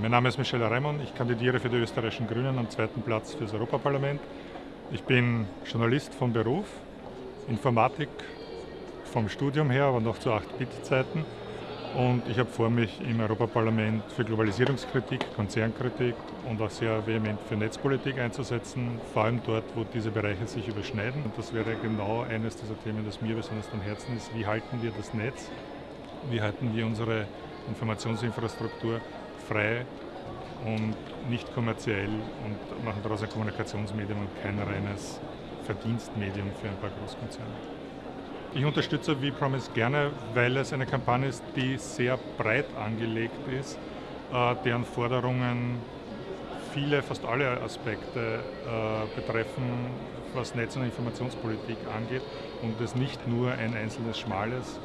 Mein Name ist Michel Raimond, ich kandidiere für die österreichischen Grünen am zweiten Platz für das Europaparlament. Ich bin Journalist von Beruf, Informatik vom Studium her, aber noch zu 8-Bit-Zeiten. Und ich habe vor, mich im Europaparlament für Globalisierungskritik, Konzernkritik und auch sehr vehement für Netzpolitik einzusetzen, vor allem dort, wo diese Bereiche sich überschneiden. Und das wäre genau eines dieser Themen, das mir besonders am Herzen ist. Wie halten wir das Netz? Wie halten wir unsere Informationsinfrastruktur frei und nicht kommerziell und machen daraus ein Kommunikationsmedium und kein reines Verdienstmedium für ein paar Großkonzerne. Ich unterstütze V-Promise gerne, weil es eine Kampagne ist, die sehr breit angelegt ist, äh, deren Forderungen viele, fast alle Aspekte äh, betreffen, was Netz- und Informationspolitik angeht und es nicht nur ein einzelnes schmales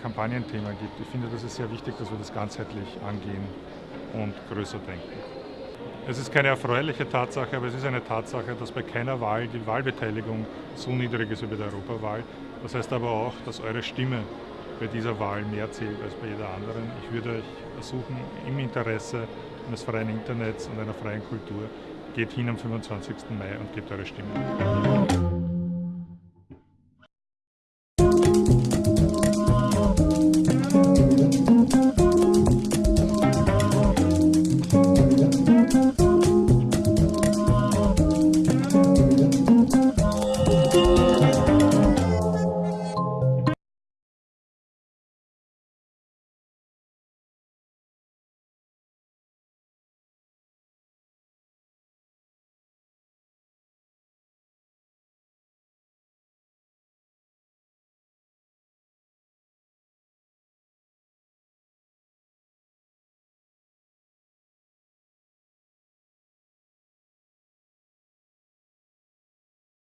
Kampagnenthema gibt. Ich finde, das ist sehr wichtig, dass wir das ganzheitlich angehen und größer denken. Es ist keine erfreuliche Tatsache, aber es ist eine Tatsache, dass bei keiner Wahl die Wahlbeteiligung so niedrig ist wie bei der Europawahl. Das heißt aber auch, dass eure Stimme bei dieser Wahl mehr zählt als bei jeder anderen. Ich würde euch ersuchen, im Interesse eines freien Internets und einer freien Kultur, geht hin am 25. Mai und gebt eure Stimme.